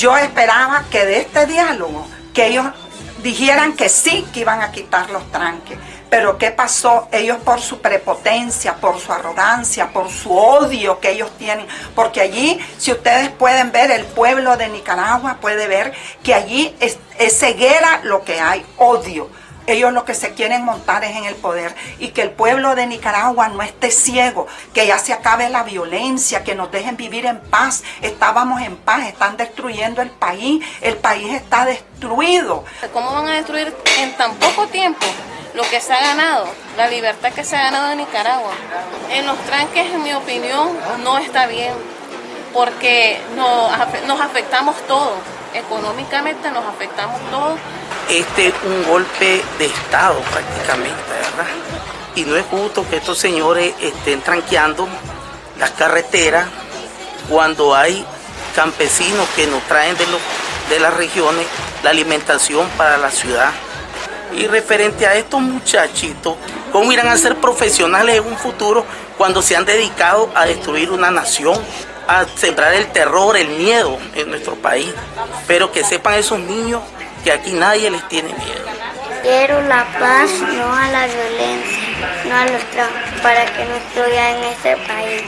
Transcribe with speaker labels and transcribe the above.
Speaker 1: yo esperaba que de este diálogo, que ellos dijeran que sí, que iban a quitar los tranques. Pero ¿qué pasó? Ellos por su prepotencia, por su arrogancia, por su odio que ellos tienen. Porque allí, si ustedes pueden ver, el pueblo de Nicaragua puede ver que allí es, es ceguera lo que hay, odio ellos lo que se quieren montar es en el poder y que el pueblo de Nicaragua no esté ciego, que ya se acabe la violencia, que nos dejen vivir en paz. Estábamos en paz, están destruyendo el país, el país está destruido.
Speaker 2: ¿Cómo van a destruir en tan poco tiempo lo que se ha ganado, la libertad que se ha ganado en Nicaragua? En los tranques, en mi opinión, no está bien, porque nos, afectamos todos, económicamente nos afectamos todos
Speaker 3: este es un golpe de Estado prácticamente, ¿verdad? Y no es justo que estos señores estén tranqueando las carreteras cuando hay campesinos que nos traen de, los, de las regiones la alimentación para la ciudad. Y referente a estos muchachitos, ¿cómo irán a ser profesionales en un futuro cuando se han dedicado a destruir una nación, a sembrar el terror, el miedo en nuestro país? Pero que sepan esos niños que aquí nadie les tiene miedo.
Speaker 4: Quiero la paz, no a la violencia, no a los para que no estoy en este país.